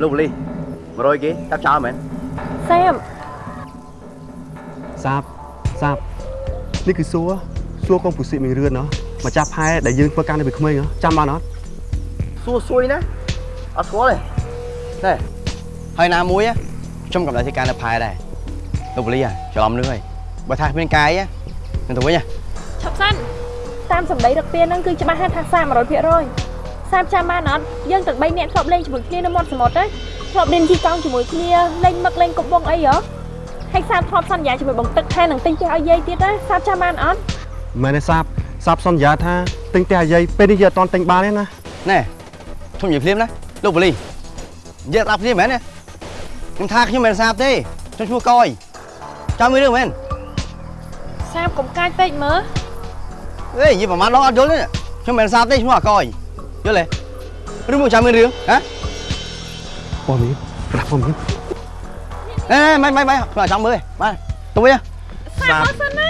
លោកបលី100គេចាប់ចោលមែនសាមសាបសាបនេះគឺសួរសួរកងពុសិមីរឿនណោះម្ចាស់ផែដែលយើងធ្វើការនៅពីក្មេងហ៎ចាំបានអត់សួរសួយណាអត់ស្គាល់ទេណែហើយណាមួយខ្ញុំកំដៅធ្វើការនៅផែដែរលោកបលីច្រឡំនឹងហើយបើថាគ្មានកាយនឹងទៅវិញឈប់សិនតាមសម្ដីរឹកពៀនហ្នឹងគឺច្បាស់ហាក់ថាសា ម100%សាមចាំបានអត់យើងទាំង3នាក់ធ្លាប់លេងជាមួយគ្នានៅមាត់សមុទ្រទេធ្លាប់លេងជីកង់ជាមួយគ្នាលេងមឹកលេងកុំបងអីហ៎ហើយសាមធ្លាប់សន្យាជាមួយបងទឹកថែនឹងទិញផ្ទះឲ្យយាយទៀតណាសាមចាំបានអត់មែនទេសាបសាបសន្យាថាទិញផ្ទះអាយាយពេលនេះយើងអត់តន់ទិញបានទេណាណែខ្ញុំនិយាយភ្លាមណាលោកបលីនិយាយស្ដាប់ភ្លាមមែនទេខ្ញុំថាខ្ញុំមិនសាបទេខ្ញុំឈ្មោះកយចាំមួយរឿងមែនសាមកុំកាចពេកមើលអេនិយាយប្រហែលដងអត់យល់ទេខ្ញុំមិនសាបទេឈ្មោះអាកយ យល់ទេឬមកចាំមួយរឿងហ៎បងមីប្រាប់បងមីអេមិនមិនមិនខ្ញុំចាំមើលទេបាទទៅវិញសាមអត់សិនណា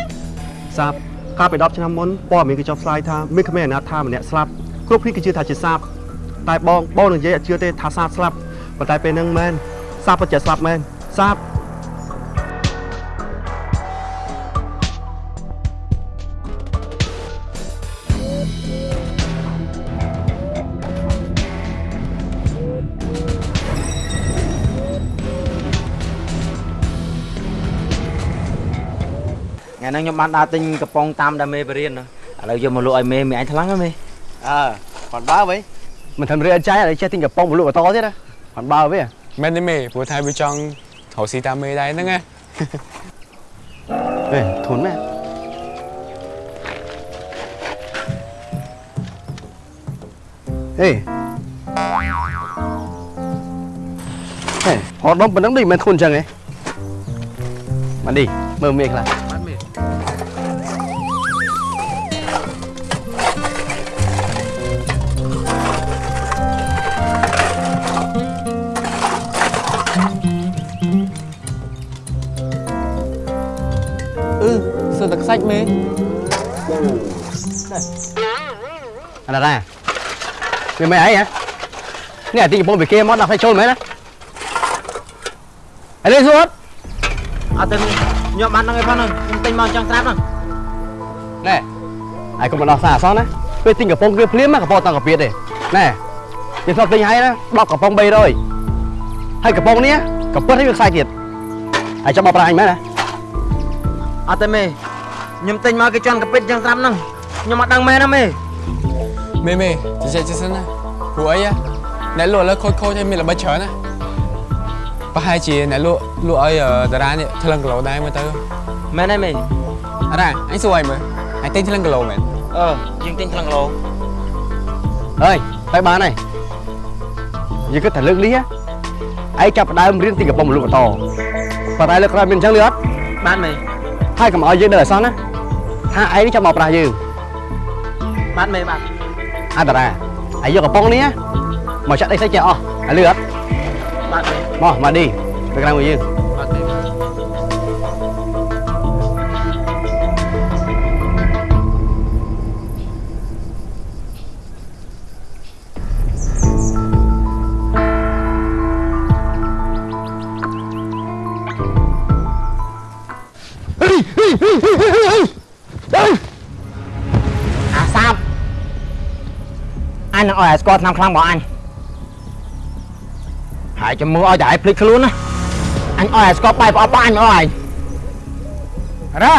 សាបកាលពី10ឆ្នាំមុនព័ត៌មានគេចុះផ្សាយថាមានក្មេងអនាថាម្នាក់ស្លាប់គ្រប់គ្នាគេជឿថាជាសាបតែបងបងនឹងនិយាយអត់ជឿទេថាសាបស្លាប់ប៉ុន្តែពេលហ្នឹងមែនសាបពិតជាស្លាប់មែនសាប ហ្នឹងខ្ញុំបានដើរទិញកំប៉ុងតាមដាមេបរៀនឥឡូវយកមកលក់ឲ្យមេមេអញថ្លឹងហ៎មេអើគាត់បើវិញមិនធ្វើរឿងអត់ចាយឲ្យចេះទិញកំប៉ុងមកលក់បន្តទៀតណាគាត់បើវិញមែនទេមេព្រោះថាវាចង់រកស៊ីតាមមេដែរហ្នឹងណាអេធន់មែនអេហេហត់ដុំប៉ុណ្ណឹងដូចមិនធន់ចឹងហ៎មកនេះមើលមេខ្លះ សើតែខ្សាច់មេអរ៉ារ៉ាវាមិនអីហ៎នេះអាទីកំពុងពីគេមកដាក់ឲ្យចូលមែនណាអីលេសួតអត់ទៅខ្ញុំបានហ្នឹងឯងផងហ្នឹងខ្ញុំទិញមកអញ្ចឹងស្រាប់ហ្នឹងណែហើយកុំមកដោះសារអសោះណាពេលទិញកំប៉ុងគឺភ្លាមណាកំប៉ុងតង់កាពៀតទេណែយើងធ្លាប់ទិញឲ្យណា10កំប៉ុង300ហើយកំប៉ុងនេះកំពិតឲ្យវាខ្សែទៀតហើយចាំមកប្រាអញមែនណាអត់ទេមេ ខ្ញុំទិញមកគេជន់កាពិតអញ្ចឹងស្រាប់ហ្នឹងខ្ញុំអត់ដឹងមែនណាមេមេមេចេះចេះចេះសិនណាព្រោះអីណាអ្នកលក់ឥឡូវខូចខូចឲ្យមានល្បិចច្រើនណាប្រហែលជាអ្នកលក់លក់ឲ្យតារានេះថ្លឹងគីឡូដែរមើលទៅមែនទេមេអរ៉ាអញសួរឲ្យមើលអញទិញថ្លឹងគីឡូមែនអឺយើងទិញថ្លឹងគីឡូអើយទៅបានហើយយើងគិតថាលើកនេះឯងចាប់ផ្ដើមរៀនទិញកំប៉ុងមកលក់បន្តប៉ុន្តែលើកក្រោយមានអញ្ចឹងលឿនបានមេហើយកុំឲ្យយើងនៅអសោះណា ថាឯងនេះចាំមកប្រាស់យើងបានមេបានអន្តរាឯងយកកំប៉ុងនេះមកចាក់ដីសាច់ចេះអស់ឲ្យលឿនបានមេមកមកឌីទៅក្រៅមួយយើងអត់ទេ ឲ្យឲ្យស្គាល់ឆ្នាំខ្លាំងរបស់អញហើយចាំមើលឲ្យតែឯងភ្លេចខ្លួនណាអញឲ្យឲ្យស្គាល់បាយប្រអប់របស់អញមកឲ្យអរ៉ា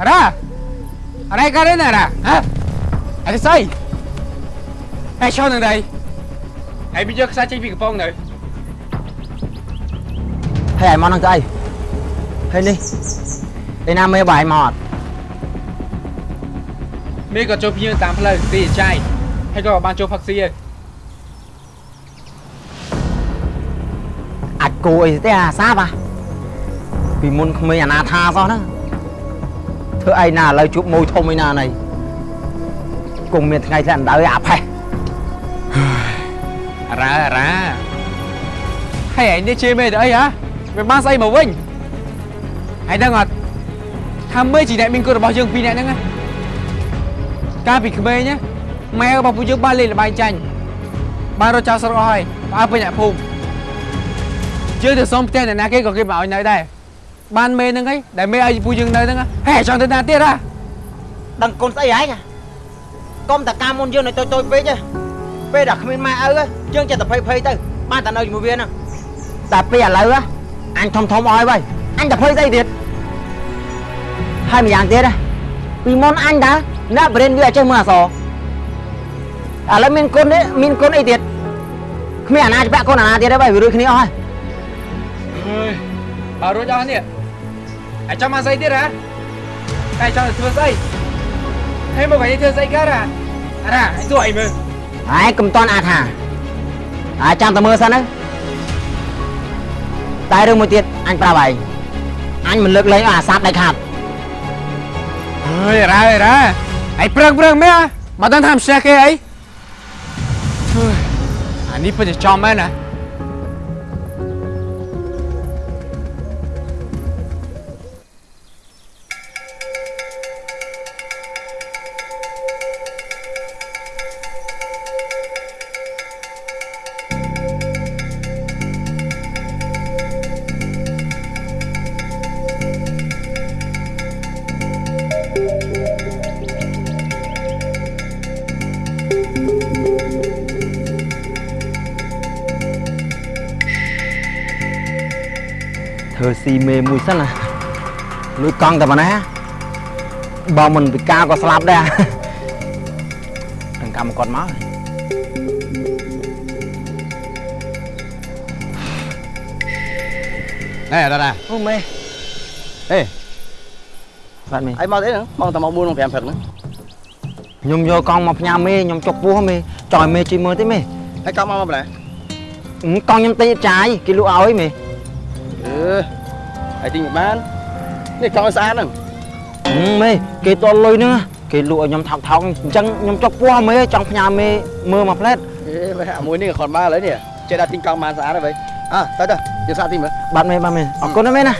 អរ៉ាអរ៉ាការិនអរ៉ាហ៎អរិស័យអេឈរនឹងដៃហើយវាយកខ្សែចេញពីកំប៉ុងនៅហើយឯងមកនឹងទៅអីហើយនេះឯណាមេបាយមកអត់មេក៏ចូលភ្ញៀវតាមផ្លូវទីចាយ ហើយក៏បានចូលផឹកស៊ីហើយអាចគូអីទេអាសាបអាពីមុនក្មេងអាណាថាសោះហ្នឹងធ្វើអីណាឥឡូវជួបមួយធំអីណាណៃគង់មានថ្ងៃធ្លាក់អណ្ដៅឯអាផេះអរ៉ាអរ៉ាហើយឯងនេះជេរមេទៅអីហ៎វាបានស្អីមកវិញហើយដឹងអត់ថាមេជាអ្នកមានគុណរបស់យើងពីរនាក់ហ្នឹងណាកាលពីក្មេងណា ម៉ែរបស់ពួកយើងបានលេងល្បែងចាញ់បានរត់ចោលស្រុកអស់ហើយបើពេញអ្នកភូមិយើងទៅសុំផ្ទះអ្នកណាគេក៏គេមិនឲ្យនៅដែរបានមេហ្នឹងហីដែលមេឲ្យពូយើងនៅហ្នឹងហេចង់ទៅណាទៀតហ៎ដឹងកូនស្អីហ៎កុំតែការមុនយើងនៅតូចតូចពេកទេពេលដែលគ្មានម៉ែឪហ៎យើងចិត្តតែភ័យភ័យទៅបានតែនៅជាមួយវាហ្នឹងតែពេលឥឡូវហ៎អញធំធំអស់ហើយវ៉ៃអញតែភ័យស្អីទៀតហើយម្យ៉ាងទៀតហ៎ពីមុនអញដែរអ្នកបរិញ្ញវាអត់ចេះមើលអសរ ឥឡូវមានកូននេះមានកូនអីទៀតគ្មានអាណាច្បាក់កូនអាណាទៀតទេវ៉ៃវារួចគ្នាអស់ហើយអើយបើរួចអស់នេះអាចចង់មកស្អីទៀតហ៎តែចង់ទៅធ្វើស្អីហេមកកាយធ្វើស្អីកើតហ៎អារ៉ាឲ្យសួរអីមើលហើយកុំតន់អាចថាហើយចាំតែមើលសិនទៅតែរឿងមួយទៀតអញប្រាប់ឯងអញមិនលើកលែងឲ្យអាសាបដៃខាត់អើយរ៉ាអើយរ៉ាឯងប្រឹងប្រឹងមែនមកដល់ថាមិនចេះគេអីហឺ អានេះពិតជាចំមែនណា ធ្វើស៊ីមេមួយសិនណាលួចកង់តែប៉ុណ្ណាបើមិនពិការក៏ស្លាប់ដែរនឹងកម្មគាត់មកណែតាណាអូមេអេបាទមេអីមកទេហ្នឹងមកតែមក4 5ព្រឹកហ្នឹងខ្ញុំយកកង់មកផ្ញើមេខ្ញុំចុកពោះមេចង់ឲ្យមេជួយមើលទេមេហើយកង់មកមកបន្លែអឺកង់ខ្ញុំទិញចាយគេលក់ឲ្យមេអឺ ហើយទិញបាននេះកង់ឲ្យស្អាតហ្នឹងអឺមេគេតលុយហ្នឹងគេលក់ឲ្យខ្ញុំថោកថោកអញ្ចឹងខ្ញុំចុកពោះមេចង់ផ្ញើមេមើលមួយផ្លែតអេបែអាមួយនេះក៏ខត់បានឥឡូវនេះចេះដល់ទិញកង់បានស្អាតហើយបែអើទៅទៅយើងសាកទិញមើលបាទមេបាទមេអរគុណណាមេណា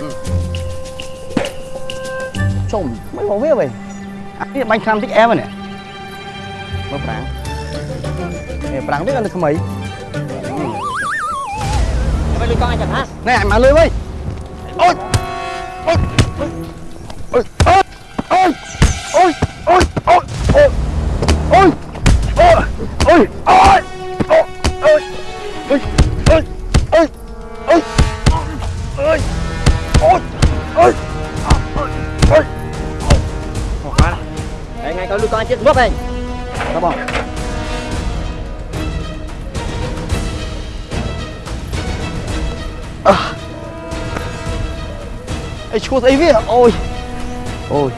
ចុំមិនមកវាបែអានេះបាញ់ខាំតិចអែមនេះមើលប្រាំងនេះប្រាំងវាកាន់តែថ្មីទៅលុយកង់ឲ្យចាំណាណែអញមកលុយវិញ Ui, thấy biết Ôi. Ôi.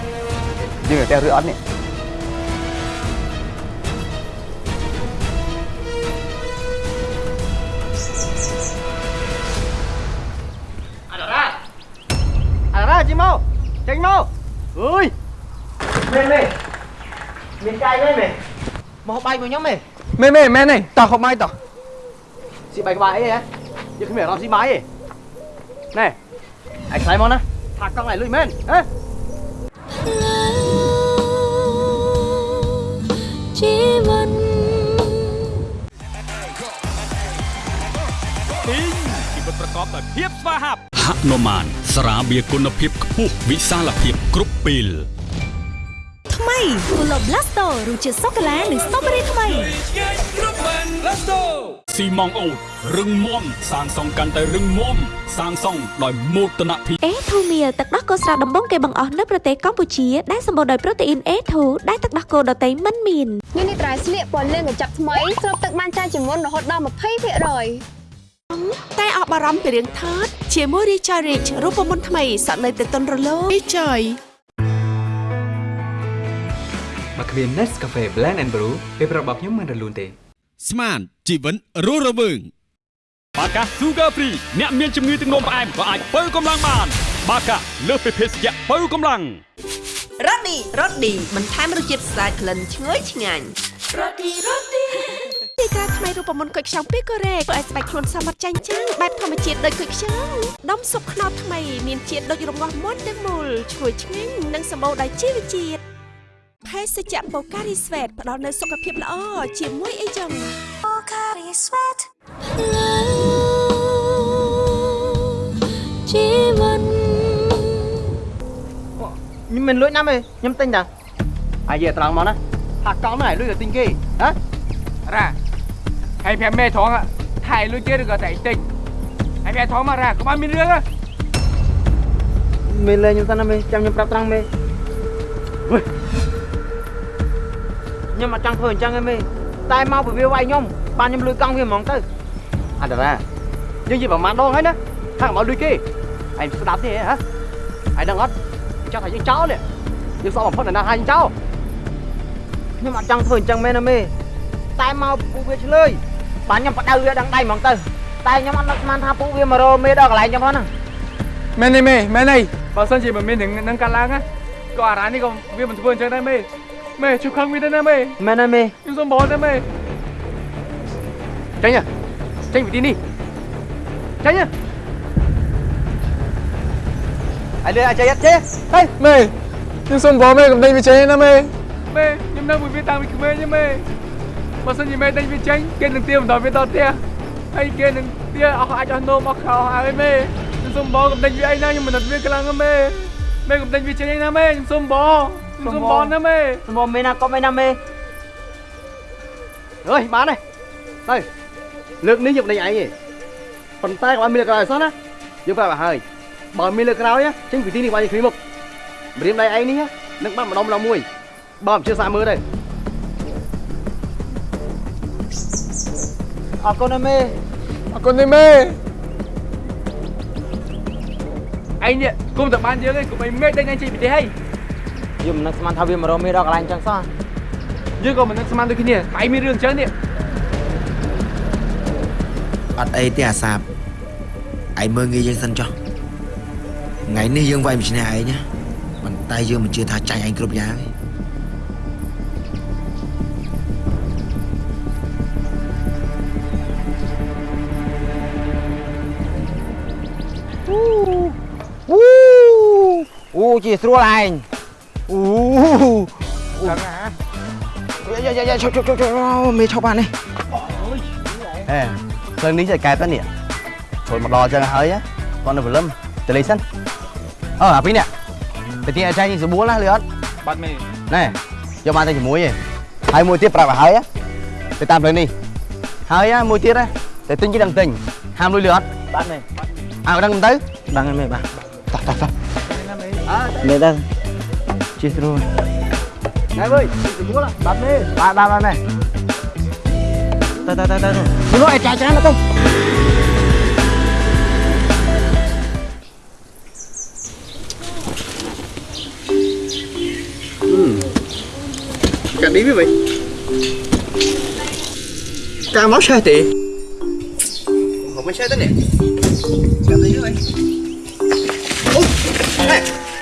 Đi phải teo rửa ăn nè à, chị mau. Tránh mau. Ơi mê mê mình cay mê mê mau bay mình nhóm mê mê mê mê này tao không bay tao. Chị bay cái bài ấy á. Chứ không phải làm gì máy ấy. Này anh sai món á. បាយតោះស៊ីបាយក្បាលអីហ៎យើងគ្មានអារម្មណ៍ស៊ីបាយទេណែឯងខ្លាយមកណាថាកង់ឯងលុយមែនហ៎ជីវិតជីវិតប្រកបដោយភាពស្វាហាប់ហនុមានស្រាបៀរគុណភាពខ្ពស់វិសាលភាពគ្រប់ពេលថ្មី Polo Blasto រសជាតិសូកូឡានិងស្ទ្រូប៊េរីថ្មី ស៊ីម៉ងអូតរឹងមាំសាងសង់កាន់តែរឹងមាំសាងសង់ដោយមោទនភាព A2 Meal ទឹកដោះគោស្រស់ដំបងគេបង្អស់នៅប្រទេសកម្ពុជាដែលសម្បូរដោយប្រូតេអ៊ីន A2 ដែលទឹកដោះគោដតៃមិនមានញនេះត្រៃស្លៀកពណ៌លឿងកញ្ចក់ថ្មីស្រូបទឹកបានច្រើនជាងមុនរហូតដល់20%តែអបអារម្មណ៍ពីរឿងថតជាមួយ Richard Rich រូបមន្តថ្មីសក់នៅតែទន់រលោង Richard បើគ្មាន Nescafe Blend and Brew ពេលប្រាប់របស់ខ្ញុំមិនរលូនទេ ស្មានជីវិនរស់រវើងបាកា Sugar Free អ្នកមានជំងឺទឹកនោមផ្អែមក៏អាចបើកម្លាំងបាន បាកាលើសពីភេសជ្ជៈបើកម្លាំងរ៉ូឌីរ៉ូឌីបន្ថែមរសជាតិស្អាតក្លិនឈ្ងុយឆ្ងាញ់រ៉ូឌីរ៉ូឌីទីការថ្មីរូបមន្តគុយខ្ចង់ពីកូរ៉េធ្វើឲ្យស្បែកខ្លួនសមត្ថចាញ់ចាំងបែបធម្មជាតិដូចគុយខ្ចង់ដុំស៊ុបខ្នុរថ្មីមានជាតិដូចរងាស់មាន់ទាំងមូលឈ្ងុយឆ្ងាញ់និងសម្បូរដោយជីវជាតិ ភេសជ្ជៈបូការីស្វេតផ្ដល់នូវសុខភាពល្អជាមួយអីចឹង Bacardi Sweat ជីវិតខ្ញុំមិនលួចណាមេខ្ញុំទិញតាអាយត្រង់មកណាថាកង់ហ្នឹងឲ្យលុយទៅទិញគេហ៎រ៉ាហើយប្រាប់មេថងថៃលុយទៀតឬក៏តែតិចហើយប្រាប់ថងមករ៉ាកុំឲ្យមានរឿងណាមេលេខ្ញុំសិនណាមេចាំខ្ញុំប្រាប់ត្រង់មេ ខ្ញុំអត់ចង់ធ្វើអញ្ចឹងទេមេតែមកពវាវាយខ្ញុំបានខ្ញុំលួចកង់វាហ្មងទៅអត់ណាយើងនិយាយប្រហែលដងហើយណាថាកុំឲ្យលុយគេឯងស្ដាប់ទេហ៎ឯងដឹងអត់ចង់ថាយើងចោលនេះយើងសក់បំផុតណាស់ថាយើងចោលខ្ញុំអត់ចង់ធ្វើអញ្ចឹងមែនណាមេតែមកពួកវាឆ្លើយបានខ្ញុំបដៅវាដឹងដៃហ្មងទៅតែខ្ញុំអត់នឹកស្មានថាពួកវាមករកមេដល់កន្លែងខ្ញុំហ្នឹងមែនទេមេមែនទេបើសិនជាមិនមាននឹងនឹងកាត់ឡើងណាក៏អារ៉ានេះក៏វាមិនធ្វើអញ្ចឹងដែរមេ មេជួយខឹងវាទៅណាមេមែនទេមេខ្ញុំសុំបងទៅមេចេញចេញពីទីនេះចេញឯងលឿនអាចចេញចេញហេមេខ្ញុំសុំបងមេកុំដេញវាចេញណាមេមេខ្ញុំនៅមួយវាតាំងពីក្មេងទេមេបើសិនជាមេដេញវាចេញគេនឹងទៀមបន្តវាដល់ផ្ទះហើយគេនឹងទៀអ ស់អាចអស់នោមអស់ខោអស់ហើយមេខ្ញុំសុំបងកុំដេញវាអីណាខ្ញុំមិនដឹងវាខ្លាំងណាមេមេកុំដេញវាចេញអីណាមេខ្ញុំសុំបងខ្ញុំសុំបងណាមេសម្បមេណាក៏មេណាមេអើយបានហើយទៅលើកនេះយកដេញឯងទេប៉ុន្តែកុំឲ្យមានលើកក្រោយអសោះណាយើងប្រាប់ឲ្យហើយបើមានលើកក្រោយចេញពីទីនេះបាញ់គ្នាមុខម្រាមដៃឯងនេះនឹងបាត់ម្ដុំម្ដងមួយបើមិនជឿសាមើលទៅអរគុណណាមេអរគុណទេមេឯងនេះគុំតែបានយើងឯងគុំឲ្យមេដេញឯងចេញពីទេហើយ ខ្ញុំមិននឹកស្មានថាវាមករកមេដល់កន្លែងអញ្ចឹងសោះយើងក៏មិននឹកស្មានដូចគ្នាឯងមានរឿងអញ្ចឹងនេះអត់អីទេអាសាបឯងមើលងាយយើងសិនចុះថ្ងៃនេះយើងវាយមិនឈ្នះឯងណាប៉ុន្តែយើងមិនជឿថាចាញ់ឯងគ្រប់យ៉ាងទេអូអូជាស្រួលឯង អូដឹងហ่าយ៉ាយ៉ាយ៉ាឈប់ឈប់ឈប់ឈប់មេឈប់បាននេះហេភ្លើងនេះចេះកែបទៅនេះចូលមកដល់អញ្ចឹងហើយគាត់នៅព្រលឹមទៅលេងសិនអើអាពីរនេះទៅទីអាចារ្យនេះស្បួលណាលឺអត់បាត់មេណែយកបានតែជាមួយឯងហើយមួយទៀតប្រាប់ឲ្យហើយទៅតាមផ្លូវនេះហើយមួយទៀតទៅទិញគេដឹងទិញហាមលុយលឺអត់បាទមេអើដឹងមិនទៅដឹងហើយមេបាទតោះតោះតោះមេដឹង ជាស្រួលណែវើយស្បួលបាត់មេបាទបាទបាទណែទៅទៅទៅទៅមនុស្សឯចាច្រើនទៅកាឌីវាវិញកាមក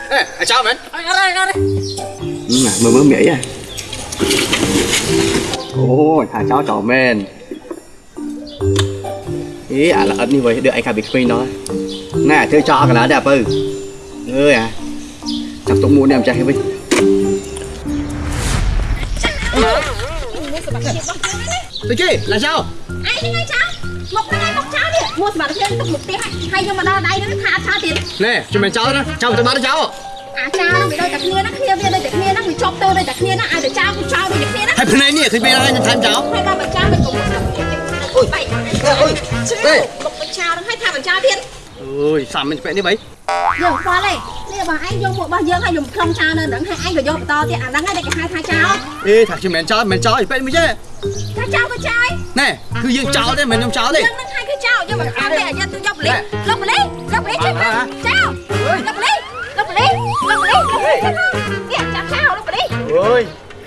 ឆេះទេមកមិនឆេះទេនេះកាឌីវាវិញអូហេហេអាចោមែនអរអរអរមើលមើលមីអីអូយថាចោចោមែនអេអាល្អិតនេះវិញ đưa anh khai bị quên đó nè chơi cho cái lá đẹp ư ơi à chắc tôi mua đem chạy với ទៅជិះឡាចោឯងហ្នឹងឯ ងចោលមកហ្នឹងឯងមកចោលនេះមកសម្រាប់ខ្ញុំទុកមុខផ្ទះហើយខ្ញុំមកដល់ដៃហ្នឹងថាអត់ចោលទៀតណែជំមែនចោលណាចោលទៅបានចោលអាចោលហ្នឹងវាដូចតែគ្នាហ្នឹងគ្នាវាដូចតែគ្នាហ្នឹងវាជាប់ទៅដូចតែគ្នាហ្នឹងឲ្យតែចោលគឺចោលដូចតែគ្នាហ្នឹងហើយភ្នែកនេះឃើញពេលហើយថែមចោលហើយដល់បញ្ចោលមិនគុំអូយបែកអើយមកបញ្ចោលហ្នឹងឲ្យថាបញ្ចោលទៀតអើយសាំមិនពេកនេះបី យើងខ្វល់ទេនេះបើឯងយកមករបស់យើងហើយខ្ញុំខ្លងចោលនៅហ្នឹងហើយឯងក៏យកបន្តទៀតអាហ្នឹងឯងដែលគេហៅថាចោលអេថាជំមែនចោលមិនចោលពេកមិនចេះថាចោលក៏ចោលណែគឺយើងចោលទេមិនខ្ញុំចោលទេយើងនឹងឲ្យគឺចោលយើងមិនខំទេយើងទៅយកប៉លីសលោកប៉លីសលោកប៉លីសជួយមកចោលលោកប៉លីសលោកប៉លីសលោកប៉លីសលោកប៉លីសនេះចាប់ចោលលោកប៉លីសអើយ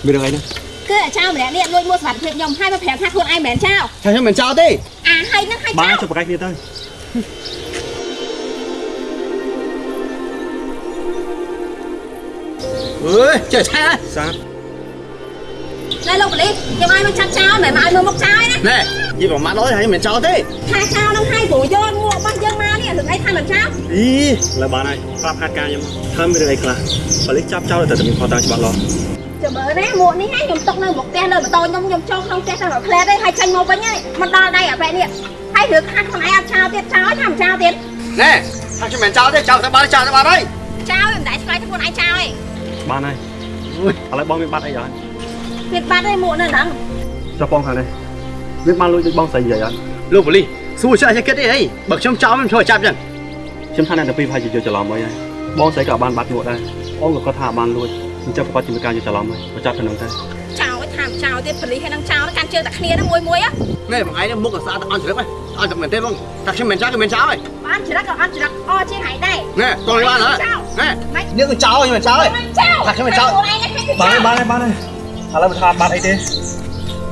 មានរឿងអីណាគឺអាចោលម្នាក់នេះលួចមួសុវត្ថិភាពខ្ញុំហើយមកប្រាប់ថាខ្លួនឯងមិនមែនចោលថាខ្ញុំមិនចោលទេអាហើយនឹងហើយចោបានលចុះប្រកែកគ្នាទៅ អើយចេះឆាសាបណែលោកប៉លីសខ្ញុំឲ្យមកចាប់ចោលមិនឲ្យមកមកចោលណាណែនិយាយប្រមាថដល់ហើយមិនចោលទេថាចោលនឹងហើយព្រោះយកមួករបស់យើងមកនេះរឿងអីថាមិនចោលអីលើបានហើយប្រាប់ហាត់ការខ្ញុំថាមានរឿងអីខ្លះប៉ូលីសចាប់ចោលតែតែមានខុសតាមច្បាប់លាស់អចាំមើលណាមួកនេះហើយខ្ញុំຕົកនៅមុខផ្ទះនៅម៉ូតូខ្ញុំខ្ញុំចូលក្នុងផ្ទះតែមួយផ្លែទេហើយចេញមកវិញហើយមិនដល់ដៃអាប្រែនេះហើយរឿងខាត់ខ្លួនឯងអត់ចោលទៀតចោលថាមិនចោលទៀតណែថាខ្ញុំមិនចោលទេចោលទៅបានចោលទៅបានហើយចោលមិនដែរឆ្លើយទៅខ្លួនឯងចោលឯង បានហើយឥឡូវបងមានបាត់អីអត់វាបាត់ឯងមួកនៅហ្នឹងចុះបងខាងនេះវាបានលួចដូចបងស្រីនិយាយអត់លោកបលីសួរចាស់ចេះគិតទេហីបើខ្ញុំចោលមិនធ្វើចាប់ចឹងខ្ញុំថាអ្នកទាំងពីរប្រហែលជាយល់ច្រឡំអីហើយបងស្រីក៏បានបាត់ញក់ដែរបងក៏គាត់ថាបានលួចអញ្ចឹងប្រកាសជាមានការយល់ច្រឡំហើយបើចាប់ទៅនឹងទៅចោលថាមិនចោលទៀតប៉លីសហើយនឹងចោលកាន់ជើងតែគ្នាហ្នឹងមួយមួយណែបងឯងមុខក៏ស្អាតអន់ជ្រឹកហ៎អន់តែមែនទេបងតែខ្ញុំមិនចោលគឺមិនចោលហើយ បានច្រឹកក៏អត់ច្រឹកអជាងហើយដែរណែកូនបានហ៎ណែនេះគឺចោលខ្ញុំមិនចោលទេចោលថាខ្ញុំមិនចោលខ្លួនឯងហ្នឹងបានហើយបានហើយបានហើយឥឡូវមិនថាបាត់អីទេឥ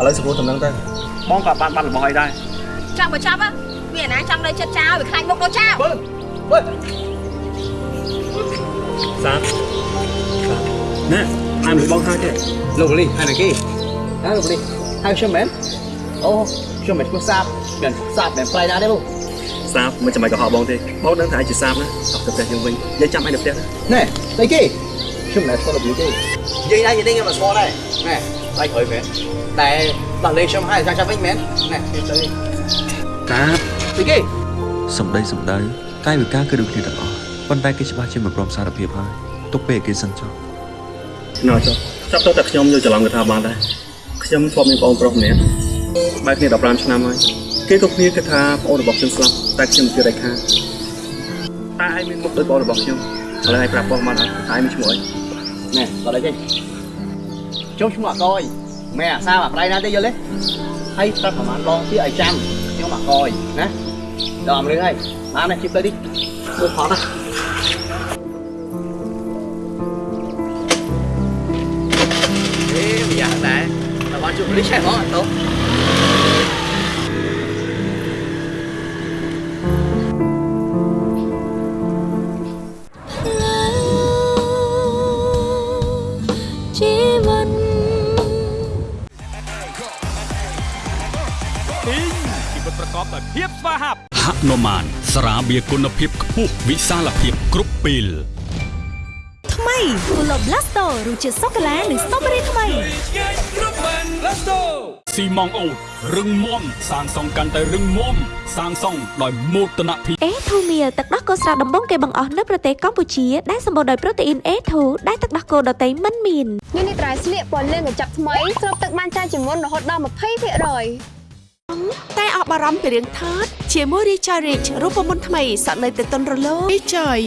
ឡូវសួរតំណឹងទៅបងក៏បានបាត់របស់អីដែរចាប់បើចាប់វាណាចង់នៅចិត្តចោលវាខ្លាចមុខដូចចោលសាទណែអាយមិនបងហើយទេលោកបលីហើយណាគេហៅលោកបលីហើយខ្ញុំមែនអូខ្ញុំមិនឈ្មោះសាបមិនសាបមិនប្រៃណាទេបង សាបមិនចាំបាច់កុហកបងទេបងដឹងថាឯងជាសាបណាអត់ទៅផ្ទះយើងវិញនិយាយចាំឯងនៅផ្ទះណាណែស្អីគេខ្ញុំមិនស្គាល់របៀបទេនិយាយដែរនិយាយខ្ញុំមិនស្គាល់ដែរណែដៃក្រោយមែនតែដល់លេងខ្ញុំហើយចាំចាំវិញមែនណែទៅទៅតាបស្អីគេសម្ដីសម្ដៅកាយវិការគឺដូចគ្នាទាំងអស់ប៉ុន្តែគេច្បាស់ជាមិនព្រមសារភាពហើយទុកពេលគេសិនចុះណ៎ចុះចាប់ទៅតែខ្ញុំយល់ច្រឡំគេថាបានដែរខ្ញុំធ្លាប់មានបងប្រុសម្នាក់បែរគ្នា15ឆ្នាំហើយ គេក៏គ្នាគិតថាបងរបស់ខ្ញុំស្លាប់តែខ្ញុំជឿដាច់ខាតតែឯងមានមុខដូចបងរបស់ខ្ញុំឥឡូវឯងប្រាប់បងបានអត់ឯងមានឈ្មោះអីណែដល់ đây ខ្ញុំឈ្មោះអកយមែអាសាអាប្រៃណាទេយល់ទេហើយប្រាប់ប្រហែលដងទៀតឲ្យចាំខ្ញុំអកយណាដល់រឿងហើយបានណាជិះទៅនេះមើលផតណាអេមិនយ៉ាងដែរតែបានជួបលីឆែហ្មងអត់ទៅ ប្រកបដោយភាពស្វាហាប់ហនុមានស្រាបៀរគុណភាពខ្ពស់វិសាលភាពគ្រប់ពេលថ្មី Polo Blasto រសជាតិសូកូឡានិងស្ទ្រូប៊េរីថ្មីស៊ីម៉ងអូតរឹងមាំសាងសង់កាន់តែរឹងមាំសាងសង់ដោយមោទនភាព A2 Meal ទឹកដោះគោស្រស់ដំបងគេបង្អស់នៅប្រទេសកម្ពុជាដែលសម្បូរដោយប្រូតេអ៊ីន A2 ដែលទឹកដោះគោដតៃមិនមានញ៉ាំនេះត្រៃស្លៀកពណ៌លឿងកញ្ចប់ថ្មីស្រូបទឹកបានច្រើនជាងមុនរហូតដល់20% តែអបអរំពីរឿងថតជាមួយ Richard Rich រូបមន្តថ្មីសក់នៅតែទន់រលោង Richard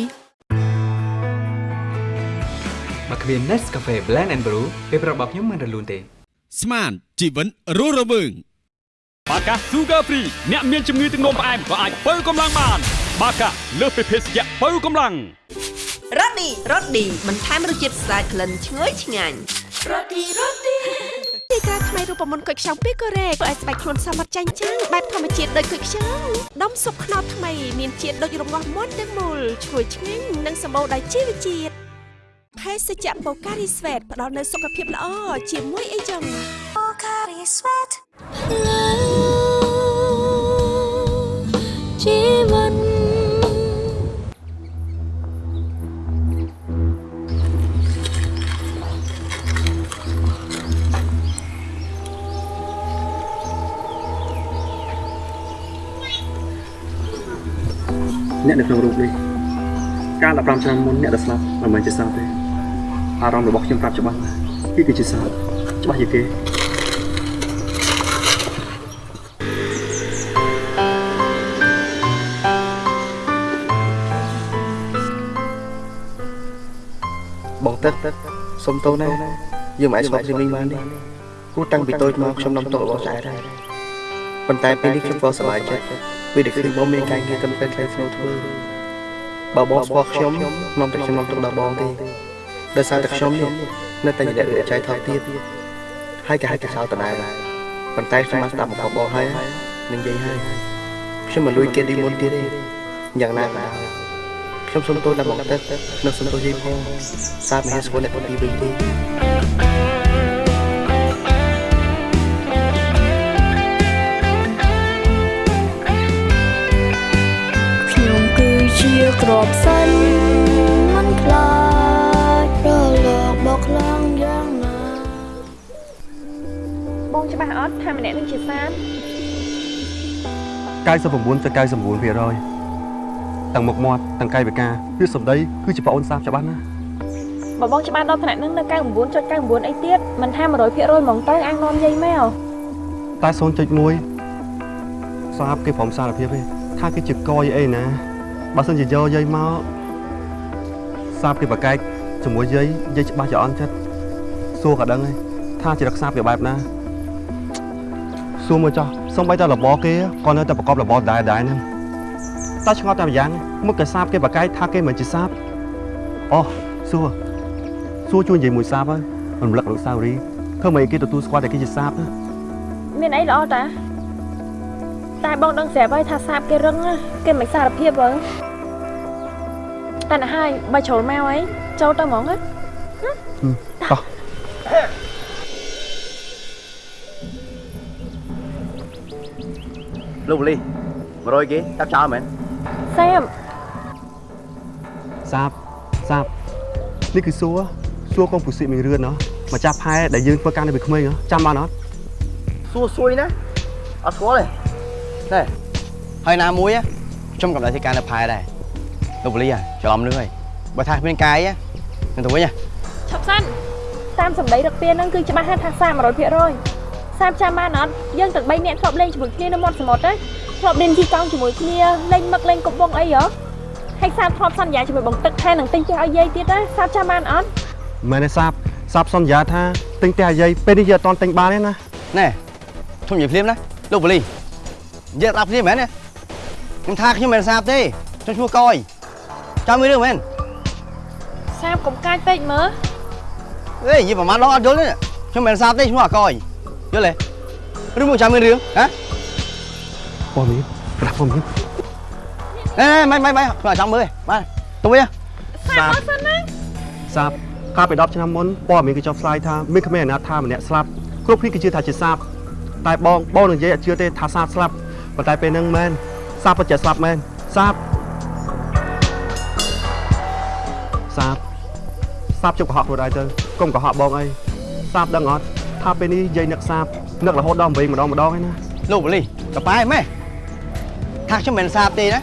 បើគ្មាន Nescafe Blend and Brew ពេលប្រាប់របស់ខ្ញុំមិនរលូនទេ ស្មានជីវិនរស់រវើងបាកា Sugar Free អ្នកមានជំងឺទឹកនោមផ្អែមក៏អាចបើកម្លាំងបាន បាកាលើសពីភេសជ្ជៈបើកម្លាំងរ៉ូឌីរ៉ូឌីបន្ថែមរសជាតិស្អាតក្លិនឈ្ងុយឆ្ងាញ់រ៉ូឌីរ៉ូឌី ទីការថ្មីរូបមន្តគុយខ្ចង់ពីកូរ៉េធ្វើឲ្យស្បែកខ្លួនសមត្ថចាញ់ចាំងបែបធម្មជាតិដូចគុយខ្ចង់ដុំស៊ុបខ្នុរថ្មីមានជាតិដូចរងាស់មុនទាំងមូលឈ្ងុយឆ្ងាញ់និងសម្បូរដោយជីវជាតិភេសជ្ជៈបូការីស្វេតផ្ដល់នូវសុខភាពល្អជាមួយអីចឹងបូការីស្វេត អ្នកនៅក្នុងរូបនេះកាល15ឆ្នាំមុនអ្នកដែលស្លាប់មិនមែនជាសត្វទេអារម្មណ៍របស់ខ្ញុំប្រាប់ច្បាស់ណាស់គឺគឺជាសត្វច្បាស់ជាងគេបងទឹកសុំទោសណាយើងមិនអាចស្វាគមន៍នេះបានទេគូតាំងពីតូចមកខ្ញុំនាំទុករបស់ចែដែរប៉ុន្តែពេលនេះខ្ញុំក៏សប្បាយចិត្ត ពេលដែលឃើញបងមានការងារកាន់តែថ្លៃថ្នូរធ្វើបើបងស្គាល់ខ្ញុំនាំតែខ្ញុំនាំទុកដល់បងទេដោយសារតែខ្ញុំនេះនៅតែជាអ្នករៀបចែកថោកទៀតហើយក៏ហៅតែចោលតដែរប៉ុន្តែខ្ញុំបានស្ដាប់មកបងហើយនឹងនិយាយហើយខ្ញុំមិនលួចគេឌីមុនទៀតទេយ៉ាងណាក៏ដោយខ្ញុំសុំទោសដល់បងទឹកនិងសុំទោសយាយផងសារមហាស្គាល់អ្នកពីវិញទេ គឺជាក្របសិនមិនខ្លាចរលកបោកខ្លាំងយ៉ាងណាបងច្បាស់អត់ថាម្នាក់នឹងជាសាម99ទៅ99%ទាំងមុខមាត់ទាំងកាយវិការវាសម្ដីគឺជាប្អូនសាបច្បាស់ណាស់បើបងច្បាស់ដល់ថ្នាក់នឹងនៅ99.99អីទៀតមិនថា100%ហ្មងទៅអាងនាំយាយមកតែ0.1សាបគេព្រមសារភាពទេថាគេជាកយអីណា បើសិនជាយកយាយមកសាបគេប្រកែកជាមួយយាយយាយច្បាស់ជាអន់ចិត្តសួរក៏ដឹងហើយថាជារក្សាវាបែបណាសួរមកចោះសំបីតែរបរគេក៏នៅតែប្រកបរបរដែរដែរហ្នឹងតែឆ្ងល់តែម្យ៉ាងមុខគេសាបគេប្រកែកថាគេមិនជាសាបអូសួរសួរជួយនិយាយមួយសាបហើយរំលឹកអនុស្សាវរីយ៍ធ្វើម៉េចគេទទួលស្គាល់តែគេជាសាបណាមានអីល្អតា តែបងដឹងស្រាប់ហើយថាសាបគេរឹងណាគេមិនសារភាពបើតែណាហើយបើជ្រុលមកអីចូលទៅហ្មងណាតោះលោកបលី100គេចាប់ចោលមែនសាមសាបសាបនេះគឺសួរសួរកងពុសិមីរឿនណោះម្ចាស់ផែដែលយើងធ្វើការនៅពីក្មេងហ៎ចាំបានអត់សួរសួយណាអត់ស្គាល់ទេ ណែហើយណាមួយខ្ញុំកំដៅធ្វើការនៅផែដែរលោកបលីច្រឡំនឹងហើយបើថាគ្មានកាយនឹងទៅវិញឈប់សិនតាមសម្ដីរកពៀនហ្នឹងគឺច្បាស់ហើយថាសាម100%សាមចាំបានអត់យើងទាំង3នាក់ធ្លាប់លេងជាមួយគ្នានៅមាត់សមុទ្រទេធ្លាប់លេងជីកង់ជាមួយគ្នាលេងមឹកលេងកុំបងអីហ៎ហើយសាមធ្លាប់សន្យាជាមួយបងទឹកថែនឹងទិញផ្ទះឲ្យយាយទៀតណាសាមចាំបានអត់មែនទេសាបសាបសន្យាថាទិញផ្ទះអាយាយពេលនេះយើងអត់តន់ទិញបានទេណាណែខ្ញុំនិយាយភ្លាមណាលោកបលី និយាយដាក់ភ្លាមមែនទេខ្ញុំថាខ្ញុំមិនសាបទេខ្ញុំឈ្មោះកយចាំមួយរឿងមែនសាមកុំកាចពេកមើលអេនិយាយប្រហែលដងអត់យល់ទេខ្ញុំមិនសាបទេឈ្មោះអកយយល់ទេឬមកចាំមានរឿងហ៎ព័ត៌មានក្រាស់ព័ត៌មានអេមិនមិនមិនខ្ញុំចាំមើលបាទទៅវិញសាមអត់សិនណាសាបកាលពី10ឆ្នាំមុនព័ត៌មានគេចុះផ្សាយថាមានក្មេងអនាថាម្នាក់ស្លាប់គ្រប់គ្នាគេជឿថាជាសាបតែបងបងនឹងនិយាយអត់ជឿទេថាសាបស្លាប់ ប៉ុន្តែពេលហ្នឹងមែនសាបពិតជាស្លាប់មែនសាបសាបសាបជប់កុហកខ្លួនឯងទៅកុំកុហកបងអីសាបដឹងអត់ថាពេលនេះយាយនឹកសាបនឹករហូតដល់8ម្ដងម្ដងឯណាលោកបលីកប៉ែម៉ែថាខ្ញុំមិនសាបទេណា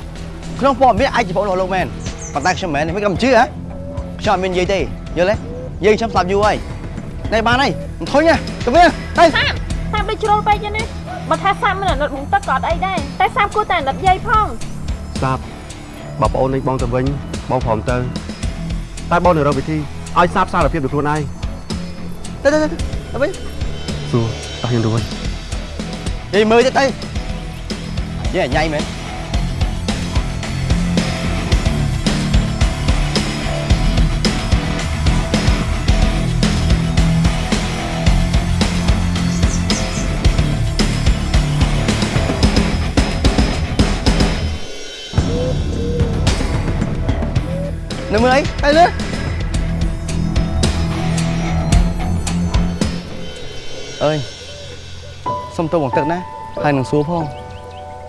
ក្នុងព័ត៌មានអាចជាបងរបស់លោកមែនប៉ុន្តែខ្ញុំមិនមិនកំជឿហ៎ខ្ញុំអត់មាននិយាយទេយល់ទេយើងខ្ញុំស្លាប់យូរហើយណែបានហើយមិនធុញទេទៅវិញទៅសាមសាមដូចជ្រុលពេកទេណា បើថាសាមមិនអាណិតបងទឹកក៏អត់អីដែរតែសាមគួរតែអាណិតយាយផងសាបបើប្អូនលេងបងទៅវិញបងព្រមទៅតែបងនឹងរកវិធីឲ្យសាបសារភាពដល់ខ្លួនឯងទៅទៅទៅទៅវិញសួរតោះខ្ញុំទៅវិញនិយាយមើលទៅទៅយាយញ៉ៃមែន នៅមើលអីទៅលើអើយសុំទោសបងទឹកណាហើយនឹងសួរផង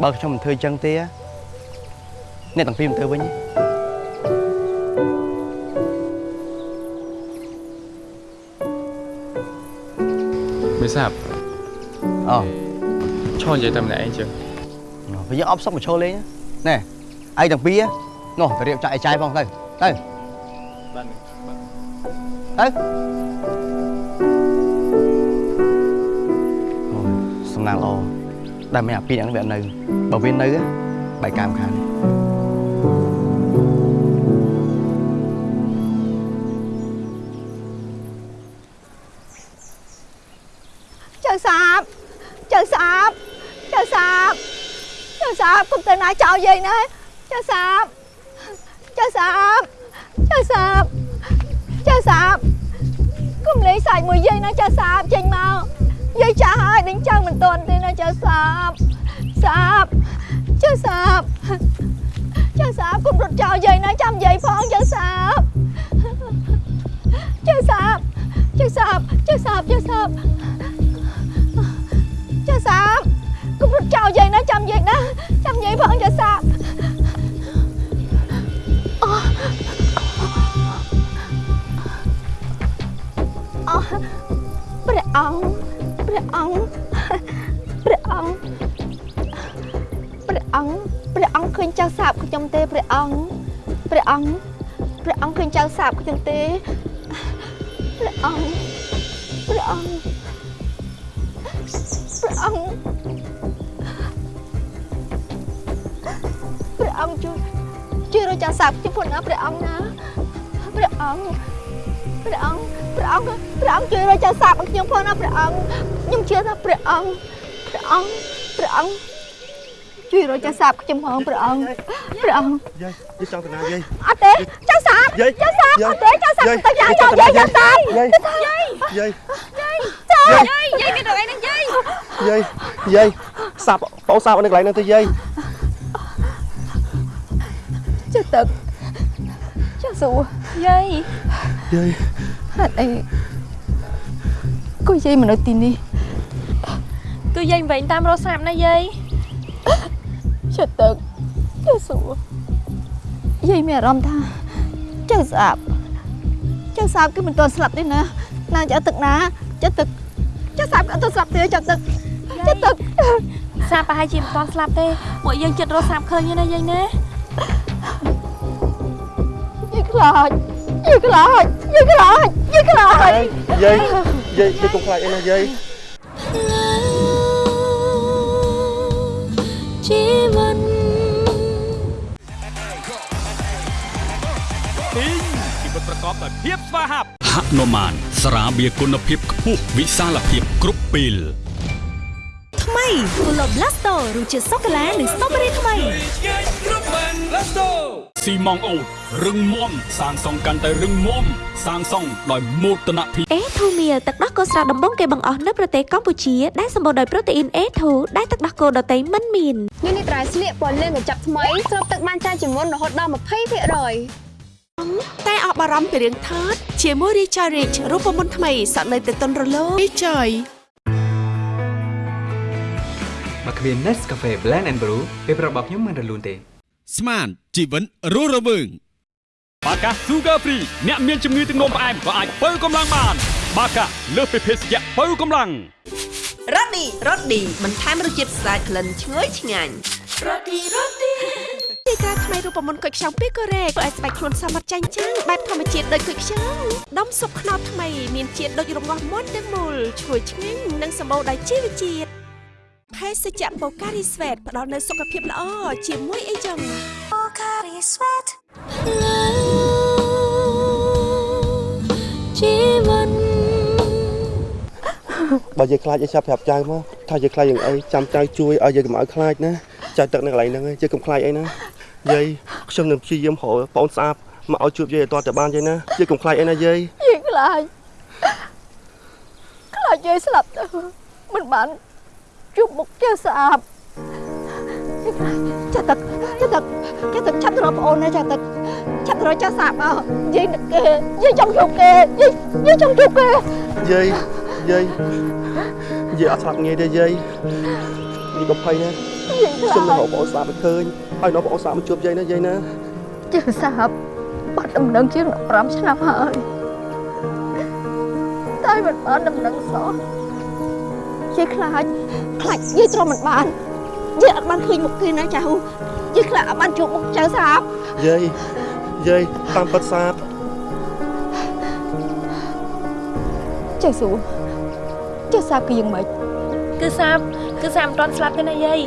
បើខ្ញុំមិនធ្វើចឹងទេអ្នកទាំងពីរមិនធ្វើវិញទេមិនសាប់អូឈរនិយាយតែម្នាក់ឯងចឹងពេលយើងអប់សុកមកឈរលេងណាណែឯងទាំងពីរនោះទៅរៀបចាក់ឯចាយផងទៅ ទៅទៅអូយសំណាងល្អដែលមានអាពីរហ្នឹងវាអត់នៅបើវានៅបែកកាមខានចៅសាបចៅសាបចៅសាបចៅសាបគុំទៅណាចោលយាយណាចៅសាប ចៅសាបចៅសាបចៅសាបគុំលេងសាច់មួយយាយណាចៅសាបចេញមកយាយចាស់ហើយដេញចៅមិនទាន់ទេណាចៅសាបសាបចៅសាបចៅសាបគុំរត់ចោលយាយណាចាំយាយផង ចៅសាបចៅសាបចៅសាបចៅសាបចៅសាបចាសាបគុំរត់ចោលយាយណាចាំយាយណាចាំយាយផងចាសាបអូអូព្រះអង្គព្រះព្រះអង្គព្រះអង្គព្រះអង្គព្រះអង្គឃើញចៅសាបខ្ញុំទេព្រះអង្គព្រះអង្គព្រះអង្គឃើញចៅសាបខ្ញុំទេព្រះអង្គព្រះអង្គព្រះអង្គព្រះអង្គជួយ ជួយរកចៅសាបខ្ញុំផងណាព្រះអង្គណាព្រះអង្គព្រះអង្គព្រះអង្គព្រះអង្គជួយរកចៅសាបឲ្យខ្ញុំផងណាព្រះអង្គខ្ញុំជឿថាព្រះអង្គព្រះអង្គព្រះអង្គជួយរកចៅសាបខ្ញុំផងព្រះអង្គព្រះអង្គយាយយាយចង់ទៅណាយាយអត់ទេចៅសាបយាយចៅសាបយាយអត់ទេចៅសាបយាយទៅយ៉ាយាយ៉ាយយ៉ាចៅចៅសាសាបបយាយយាយយាយចៅយាយយាយមានទៅអីហ្នឹងយាយយាយយាយសាប់បងសាប់នៅកន្លែងហ្នឹងទៅយាយ ចៅទឹកចៅសួរយាយយាយហេតុអីក៏យាយមកនៅទីនេះគឺយាយវិញតាមរកសាប់ណាយាយចៅទឹកចៅសួរយាយមានអារម្មណ៍ថាចៅស្អាបចៅស្អាបគឺមិនទាន់ស្លាប់ទេណាណាចៅទឹកណាចៅទឹកចៅស្អាបក៏អត់ទាន់ស្លាប់ទេចៅទឹកចៅទឹកសាប់ប្រហែលជាមិនទាន់ស្លាប់ទេពួកយើងចិត្តរកសាប់ឃើញទេណាយាយណា យាយខ្លាចយាយខ្លាចយាយខ្លាចយាយខ្លាចយាយយាយយាយកុំខ្លាចអីណាយាយជីវិតពីងជីវិតប្រកបដោយភាពស្វាហាប់ហនុមានស្រាបៀរគុណភាពខ្ពស់វិសាលភាពគ្រប់ពេលថ្មីគូឡូប្លាស្តូរសជាតិសូកូឡានិងស្ទ្រូប៊េរីថ្មី ស៊ីម៉ងអូតរឹងមាំសាងសង់កាន់តែរឹងមាំសាងសង់ដោយមោទនភាពអេធូមៀលទឹកដោះគោស្រស់ដំបងគេបង្អស់នៅប្រទេសកម្ពុជាដែលសម្បូរដោយប្រូតេអ៊ីន A2 ដែលទឹកដោះគោដតៃមិនមាននេះនេះត្រៃស្លៀកពណ៌លឿងកញ្ចប់ថ្មីស្រូបទឹកបានច្រើនជាងមុនរហូតដល់20%តែអបអរំពីរឿងថតជាមួយ Richard Rich រូបមន្តថ្មីសក់នៅទៅតុនរលោង Richard បើគ្មាន Nescafe Blend and Brew ពេលប្រាប់របស់ខ្ញុំមិនរលូនទេ ស្មានជីវិតរស់រវើងបាកា Sugar Free អ្នកមានជំងឺទឹកនោមផ្អែមក៏អាចបើកម្លាំងបាន បាកាលើសពីភេសជ្ជៈបើកម្លាំងរ៉ូឌីរ៉ូឌីបន្ថែមរសជាតិស្អាតក្លិនឈ្ងុយឆ្ងាញ់រ៉ូឌីរ៉ូឌីទីការថ្មីរូបមន្តគុយខ្ចង់ពីកូរ៉េធ្វើឲ្យស្បែកខ្លួនសមត្ថចាញ់ចាំងបែបធម្មជាតិដូចគុយខ្ចង់ដុំស៊ុបខ្នុរថ្មីមានជាតិដូចរងាស់មុនទាំងមូលឈ្ងុយឆ្ងាញ់និងសម្បូរដោយជីវជាតិ ភេសជ្ជៈបូការីស្វេតផ្ដល់នូវសុខភាពល្អជាមួយអីចឹងបូការីស្វេតជីវិតបើយាយខ្លាចអីចាប់ប្រាប់ចៅមកថាយាយខ្លាចយ៉ាងអីចាំចៅជួយឲ្យយាយកុំឲ្យខ្លាចណាចៅទឹកនៅកន្លែងហ្នឹងឯងយាយកុំខ្លាចអីណាយាយខ្ញុំនឹងព្យាយាមរកបងស្អាតមកឲ្យជួបយាយឲ្យតតែបានយាយណាយាយកុំខ្លាចអីណាយាយយាយខ្លាចខ្លាចយាយស្លាប់ទៅមិនបាន ជួបមុខចៅស្អាបចាទឹកចាទឹកចាទឹកឆាប់ទៅរកប្អូនណាចាទឹកឆាប់ទៅរកចៅស្អាបមកយាយនឹកគេយាយចង់ជួបគេយាយយាយចង់ជួបគេយាយយាយយាយអត់ស្លាប់ងាយទេយាយនេះកុំភ័យណាយាយខ្លាចខ្ញុំនឹងរកបងស្អាតមកឃើញហើយនាំបងស្អាតមកជួបយាយណាយាយណាចៅស្អាបបាត់ដំណឹងជាង15ឆ្នាំហើយតែមិនបានដំណឹងសោះយាយខ្លាច ខ្លាចយាយទ្រាំមិនបានយាយអត់បានឃើញមុខគេណាចៅយាយខ្លាចអត់បានជួបមុខចៅស្អាបយាយយាយតាមពិតស្អាតចៅសួរចៅស្អាបគឺយ៉ាងម៉េចគឺសាប់គឺសាប់មិនទាន់ស្លាប់ទេណាយាយ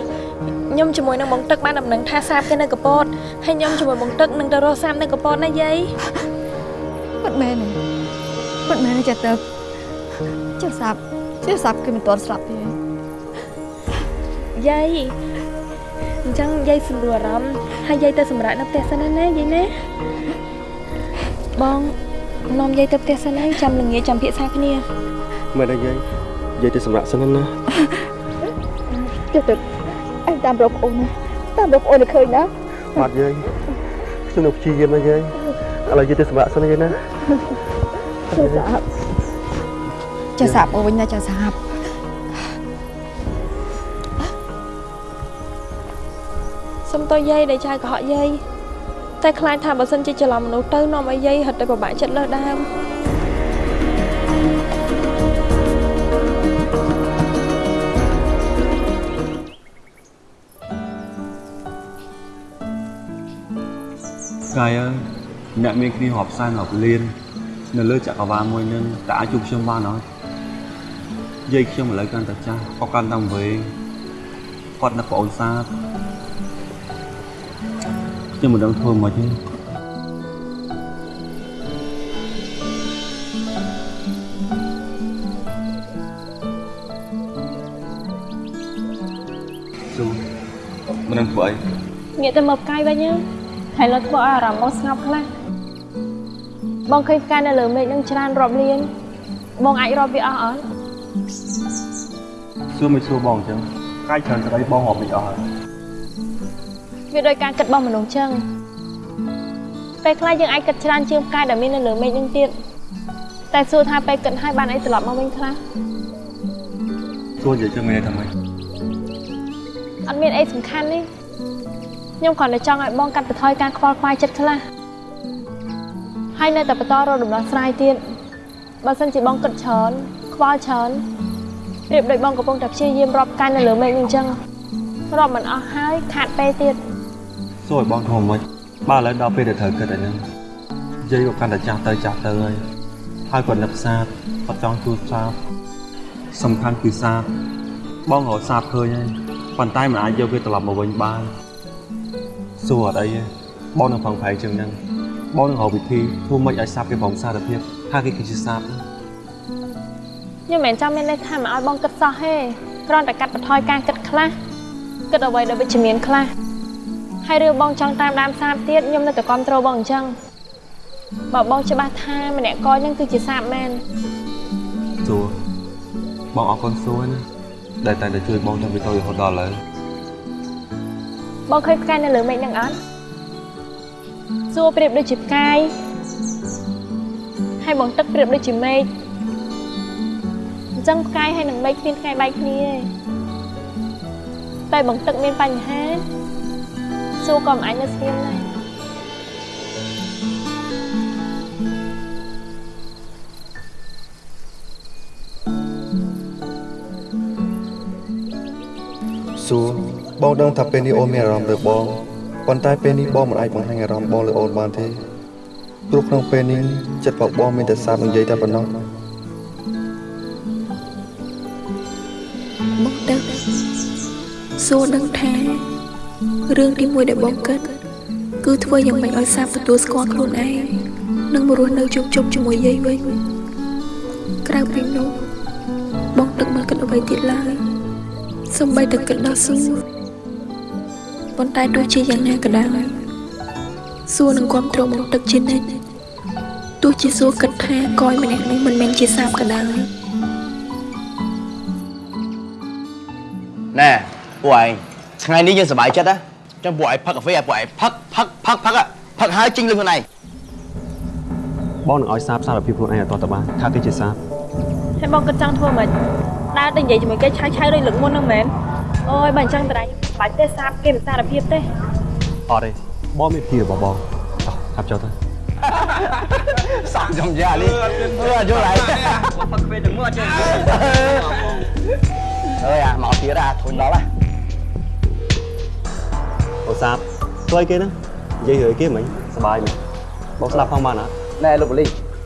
ខ្ញុំជាមួយនឹងបងទឹកបានដំណឹងថាសាប់គេនៅកពតហើយខ្ញុំជាមួយបងទឹកនឹងទៅរកសាប់នៅកពតណាយាយពិតមែនទេពិតមែនទេចាទៅចៅស្អាបចៅស្អាបគឺមិនទាន់ស្លាប់ទេ យាយអញ្ចឹងយាយសម្រួលអារម្មណ៍ហើយយាយទៅសម្រាប់នៅផ្ទះសិនណាណាយាយណាបងនាំយាយទៅផ្ទះសិនហើយចាំល្ងាចចាំភាសាគ្នាមែនទេយាយយាយទៅសម្រាប់សិនណាចៅទៅអញតាមរកប្អូនណាតាមរកប្អូនឲ្យឃើញណាបាទយាយខ្ញុំនឹងព្យាយាមណាយាយឥឡូវយាយទៅសម្រាប់សិនណាយាយណាចៅស្អាបចៅស្អាបមកវិញណាចៅស្អាប សុំតយាយដែលចៅកុហកយាយតែខ្លាចថាបើសិនជាច្រឡំមនុស្សទៅនាំឲ្យយាយហិតទៅពិបាកចិត្តលើដើមកាយអ្នកមានគ្នារាប់សែនរាប់លាននៅលើចក្រវាលមួយនឹងតើអាចជួបខ្ញុំបានអត់យាយខ្ញុំឥឡូវកាន់តែចាស់គាត់កាន់តែវែងគាត់នៅប្អូនសា ខ្ញុំមិនដឹងធ្វើម៉េចទេស៊ូមិនដឹងធ្វើអីងាកទៅមើលផ្កាយវិញណាហើយលើធ្វើឲ្យអារម្មណ៍បងស្ងប់ខ្លះបងឃើញផ្កាយនៅលើមេឃនឹងច្រើនរាប់លានបងអាចរាប់វាអស់អត់សួរមិនសួរបងអញ្ចឹងកាយច្រើនស្ដីបងរាប់មិនអស់ហើយ វាដោយការគិតរបស់មនុស្សចឹងពេលខ្លះយើងអាចគិតច្រើនជាងផ្កាយដែលមាននៅលើមេឃនឹងទៀតតែសួរថាពេលគិតហើយបានអីត្រឡប់មកវិញខ្លះសួរនិយាយចឹងមានន័យថាម៉េចអត់មានអីសំខាន់នេះខ្ញុំគ្រាន់តែចង់ឲ្យបងកាត់បន្ថយការខ្វល់ខ្វាយចិត្តខ្លះហើយនៅតែបន្តរកដំណោះស្រាយទៀតបើសិនជាបងគិតច្រើនខ្វល់ច្រើនប្រៀបដូចបងកំពុងតែព្យាយាមរាប់កាយនៅលើមេឃនឹងអញ្ចឹងរាប់មិនអស់ហើយខាតពេលទៀត សួរឲ្យបងធ្វើម៉េចបើឥឡូវដល់ពេលដែលត្រូវគិតអាហ្នឹងយាយក៏កាន់តែចាស់ទៅចាស់ទៅហើយហើយគាត់នឹកសាទគាត់ចង់ជួបសាទសំខាន់គឺសាទបងរកសាទឃើញហើយប៉ុន្តែមិនអាចយកវាត្រឡប់មកវិញបានសួរអត់អីទេបងនឹងផឹងប្រែងជាងហ្នឹងបងនឹងរកវិធីធ្វើម៉េចឲ្យសាទគេប្រងសារភាពថាគេគឺជាសាទខ្ញុំមិនមែនចាំមានន័យថាមិនឲ្យបងគិតសោះទេគ្រាន់តែកាត់បន្ថយការគិតខ្លះគិតអ្វីដែលវិជ្ជមានខ្លះ ហើយរឿងបងចង់តាមដានសាបទៀតខ្ញុំនៅតែគ្រប់គ្រងបងអញ្ចឹងបើបងច្បាស់ថាម្នាក់កយហ្នឹងគឺជាសាបមែនសួរបងអរគុណសួរណាដែលតែងតែជួយបងតាំងពីតូចរហូតដល់ឥឡូវបងឃើញផ្កាយនៅលើមេឃហ្នឹងអត់សួរប្រៀបដូចជាផ្កាយហើយបងទឹកប្រៀបដូចជាមេឃអញ្ចឹងផ្កាយហើយនឹងមេឃគ្មានថ្ងៃបែកគ្នាទេតែបងទឹកមានបញ្ហា សួរក៏មិនអាចនៅស្ងៀមដែរសួរបងដឹងថាពេលនេះអូនមានអារម្មណ៍លើបងប៉ុន្តែពេលនេះបងមិនអាចបង្ហាញអារម្មណ៍បងលើអូនបានទេព្រោះក្នុងពេលនេះចិត្តរបស់បងមានតែសាបនិយាយតែប៉ុណ្ណោះបងដឹងសួរដឹងថា រឿងទីមួយដែលបងគិតគឺធ្វើយ៉ាងម៉េចឲ្យសាបទទួលស្គាល់ខ្លួនឯងនិងមករស់នៅជុំជុំជាមួយយាយវិញក្រៅពីនោះបងទឹកមិនគិតអ្វីទៀតឡើយសំបីតែគិតដល់សួរប៉ុន្តែទោះជាយ៉ាងណាក៏ដោយសួរនឹងគ្រប់គ្រងបងទឹកជានិច្ចទោះជាសួរគិតថាកយម្នាក់នេះមិនមែនជាសាបក៏ដោយណែពួកឯងថ្ងៃនេះយើងសប្បាយចិត្តណា ចឹងពួកឯងផឹកកាហ្វេឲ្យពួកឯងផឹកផឹកផឹកផឹកอะផឹកហើយចេញលុយខ្លួនឯងបងនឹងឲ្យសាបសារភាពខ្លួនឯងឲ្យតទៅបានថាគេជាសាបហើយបងគិតចង់ធ្វើមិនដើរទៅនិយាយជាមួយគេឆៅឆៅដូចលើកមុនហ្នឹងមែនអូយបើអញ្ចឹងតើបាច់ទេសាបគេមិនសារភាពទេអត់ទេបងមានភីរបស់បងអោះកាប់ចុះទៅសក់ចំយ៉ានេះអឺយល់ហើយផឹកពេលទាំងមកអត់ចេះអើយអាមកទៀតអាធុញដល់ហ៎ អូសាបធ្វើអីគេហ្នឹងនិយាយរឿងអីគេមិញសប្បាយមែនបងស្ដាប់ផងបានអត់ណែលោកបលី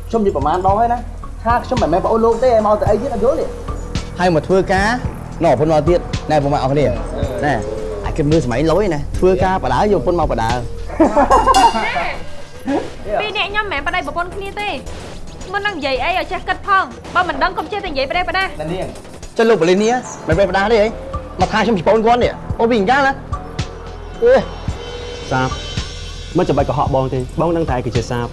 ខ្ញុំនិយាយប្រហែលដងហើយណាថាខ្ញុំមិនមែនប្អូនលោកទេឲ្យមកទៅអីទៀតអត់យល់ទេហើយមកធ្វើការណោះប្រពន្ធមកទៀតណែពុំមកអស់គ្នាណែអាចគិតមើលសម័យលុយណាធ្វើការបដាយកប្រពន្ធមកបដាពីរនាក់ខ្ញុំមិនមែនប្តីប្រពន្ធគ្នាទេមុននឹងនិយាយអីឲ្យចេះគិតផងបើមិនដឹងកុំចេះតែនិយាយប្តីប្តាណែនាងចុះលោកបលីនេះមិនបែបបដាទេអីមកថាខ្ញុំជាប្អូនគាត់នេះអូពីអញ្ចឹងណាអឺ សាបមិនចាំបាច់កុហកបងទេបងដឹងតែឯងគឺជាសាប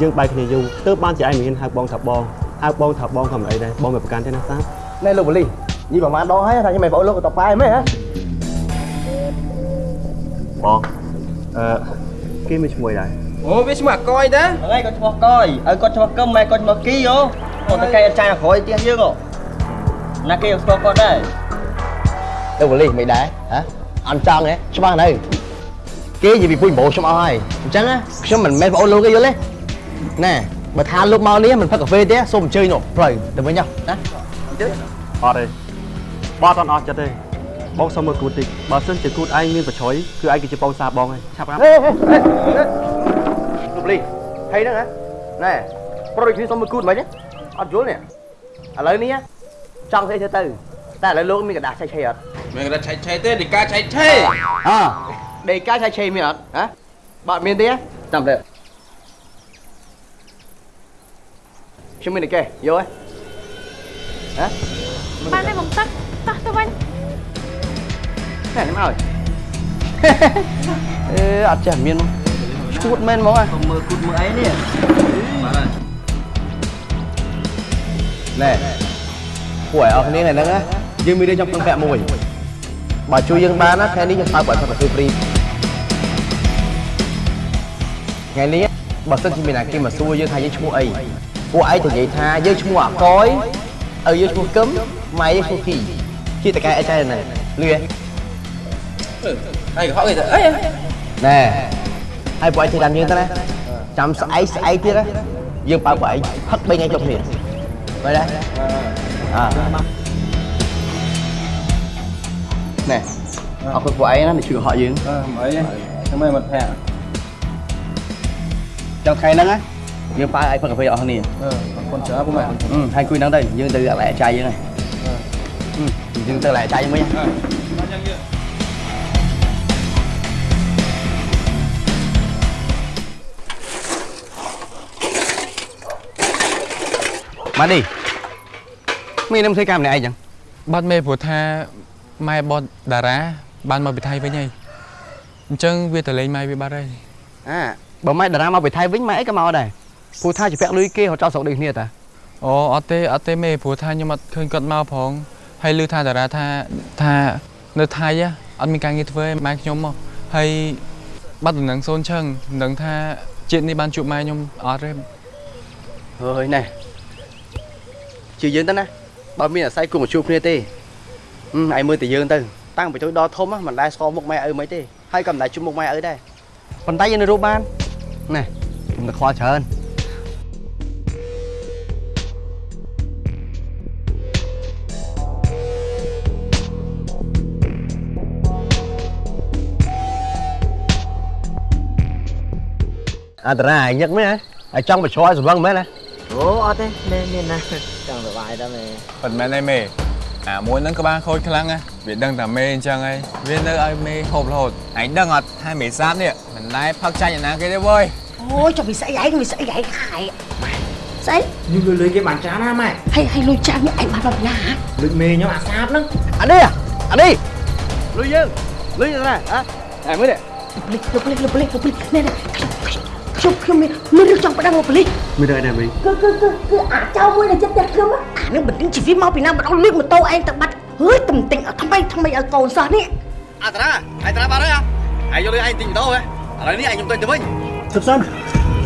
យើងបែកគ្នាយូរទើបបានជាឯងមិនហ៊ានហៅបងថាបងហៅបងថាបងក៏មិនអីដែរបងមិនប្រកាន់ទេណាសាបណែលោកបលីនិយាយប្រហែលដងហើយថាខ្ញុំមិនប្អូនលោកក៏តប៉ែមែនហ៎បងអឺគេមានឈ្មោះដែរអូវាឈ្មោះអាកយតាហ្នឹងហើយគាត់ឈ្មោះកយឲ្យគាត់ឈ្មោះកឹមម៉ែគាត់ឈ្មោះគីហ៎គាត់ទៅកែអត់ចាយក្រោយផ្ទះយើងហ៎ណាគេស្គាល់គាត់ដែរលោកបលីមិនដែរហ៎ អត់ចង់ទេច្បាស់នៅគេនិយាយពីពុយបោខ្ញុំអស់ហើយអញ្ចឹងណាខ្ញុំមិនមែនប្អូនលោកទេយល់ទេណែបើថាលោកមកនេះមិនផឹកកាហ្វេទេសូមអញ្ជើញនោះផ្លូវទៅវិញចុះណាអត់ទេបងអត់អស់ចិត្តទេបងសុំមើលគូតតិចបើសិនជាគូតឯងមានប្រឆុយគឺឯងគឺជាបងសាបបងហើយឆាប់ណាហេហេប្លីហើយហ្នឹងហ៎ណែប្រុសដូចគ្នាសុំមួយគូតមិនហ្នឹងអត់យល់នេះឥឡូវនេះចង់ស្អីធ្វើទៅ តែឥឡូវលោកមានកដាស់ឆៃឆៃអត់មានកដាស់ឆៃឆៃទេដីកាឆៃឆៃអើដីកាឆៃឆៃមានអត់ហ៎បើអត់មានទេតាមទៅខ្ញុំមានតែកេះយកហ៎បានទេបងទឹកតោះទៅវិញតែមិនអើយអឺអត់ចេះមានឈួតមែនហ្មងហ៎មើលគូតមើលអីនេះបាទណែពួកឯងអស់គ្នានៅហ្នឹងណា យើងមានរឿងចង់ពឹងពាក់មួយបើជួយយើងបានណាថ្ងៃនេះយើងបើកបើកប្រទេសហ្វ្រីថ្ងៃនេះបើសិនជាមានអាគេមកសួរយើងថាយើងឈ្មោះអីពួកឯងទៅនិយាយថាយើងឈ្មោះអាកយឪយើងឈ្មោះកឹមម៉ែយើងឈ្មោះគីជាតកែអីចែហ្នឹងលឿហើយកុហកគេទៅអីណែហើយពួកឯងធ្វើតាមយើងទៅណាចាំស្អែកស្អែកទៀតណាយើងបើកពួកឯងផឹក3ថ្ងៃចុះគ្នាមើលដែរអើណែអរគុណពួកឯងណាដែលជួយកុហកយើងអឺមិនអីខ្ញុំមិនមិត្តភក្តិចុងថ្ងៃហ្នឹងណាយើងបើឯងផឹកកាហ្វេអស់គ្នាអឺអរគុ ណច្រើនពុកម៉ែអឺហើយគួយហ្នឹងទៅយើងទៅអាឡែចាយយើងហើយអឺយើងទៅអាឡែចាយយើងវិញមកនេះមាននឹងធ្វើការម្នាក់ឯងចឹងបាត់មេព្រោះថា ម៉ែបតតារាបានមកពីថៃវិញហើយអញ្ចឹងវាទៅលេងម៉ែវាបាត់ហើយអាបើម៉ែតារាមកពីថៃវិញម៉ែអីក៏មកដែរព្រោះថាជាពាក់លុយគេរត់ចោលស្រុកដូចគ្នាតាអូអត់ទេអត់ទេមេព្រោះថាខ្ញុំអត់ឃើញគាត់មកផងហើយឮថាតារាថាថានៅថៃហ៎អត់មានការងារធ្វើឯងម៉ែខ្ញុំមកហើយបាត់ដំណឹងសូនឆឹងមិនដឹងថាជាតិនេះបានជួបម៉ែខ្ញុំអត់ទេហើយណែជាយើងទៅណាបើមានអាស្រ័យគុំមកជួបគ្នាទេហឹម ឯងមើលតែយើងទៅតាំងពីតូចដល់ធំហ្នឹងមិនដែលស្គាល់មុខម៉ែឪមិនទេហើយក៏មិនដែលជួបមុខម៉ែឪដែរប៉ុន្តែយើងនៅរស់បានណែខ្ញុំទៅខ្វល់ច្រើនអន្តរាយញឹកមែនហ៎ហើយចង់បញ្ជ្រាយសម្លឹងមែនណាអូអត់ទេមានមានណាចង់សុបាយដល់មែនប៉ុន្មានឯមេ អាមួយហ្នឹងក្បាលខូចខ្លាំងណាវាដឹងតែមេអញ្ចឹងហើយវានៅឲ្យមេហូបរហូតឯងដឹងអត់ថាមេសាបនេះមិនដែលផឹកចាញ់ឯណាគេទេវើយអូយចុះវាស្អីឯងវាស្អីឯងខាយស្អីខ្ញុំលុយលុយគេបានច្រើនណាម៉ែហើយហើយលុយចាក់នេះឯងបានដល់ណាលុយមេខ្ញុំអាសាបហ្នឹងអានេះអានេះលុយយើងលុយណាហ៎ឯមើលនេះប៉លិសប៉លិសប៉លិសប៉លិសនេះនេះ ខ្ញុំខ្ញុំមានមានរឿងចង់ប្តឹងមកប៉លិសមានរឿងអីដែរមីគឺគឺគឺគឺអាចៅមួយដែលចិត្តតែខ្ញុំអានឹងបណ្ដឹងជីវិតមកពីណាបណ្ដឹងលួចម៉ូតូឯងទៅបាត់ហើយទំទិញថ្មីថ្មីឲ្យកូនសោះនេះអន្តរាឯតារាបាត់ហើយហ៎ឯងយកលុយឯងទិញម៉ូតូហ៎ឥឡូវនេះឯងខ្ញុំទិញទៅវិញគឹបសិន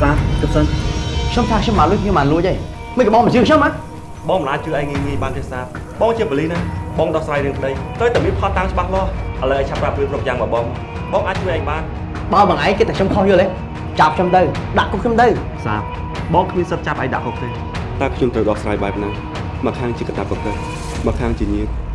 សាគឹបសិនខ្ញុំថាខ្ញុំមកលុយខ្ញុំមកលួចទេមិនក៏បងមកជឿខ្ញុំហ៎បងមិនអាចជឿឯងងាយងាយបានទេសាបងជាបលីណាបងដោះស្រាយរឿងក្តីទៅតែមានផតតាំងច្បាស់លាស់ឥឡូវឯងឆាប់ប្រាប់រឿងគ្រប់យ៉ាងមកបងបងអាចជួយឯងបានបើបងឯងគិតតែខ្ញុំខុសយល់ទេ ចាប់ខ្ញុំទៅដាក់គុកខ្ញុំទៅសាបងគ្មានសិទ្ធិចាប់ឯងដាក់គុកទេតែខ្ញុំត្រូវដោះស្រាយបែបហ្នឹងមកខាងជាកតាបកិច្ចមកខាងជាញាតិតាំ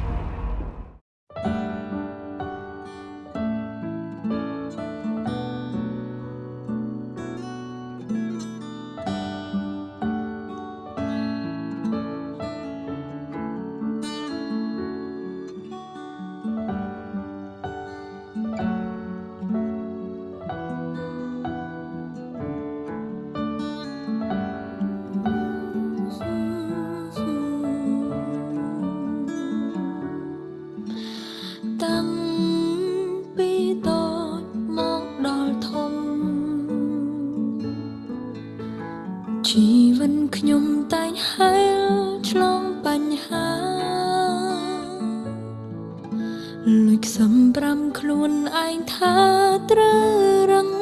ចខ្សំប្រាំខ្លួនឯងថាត្រូវរឹង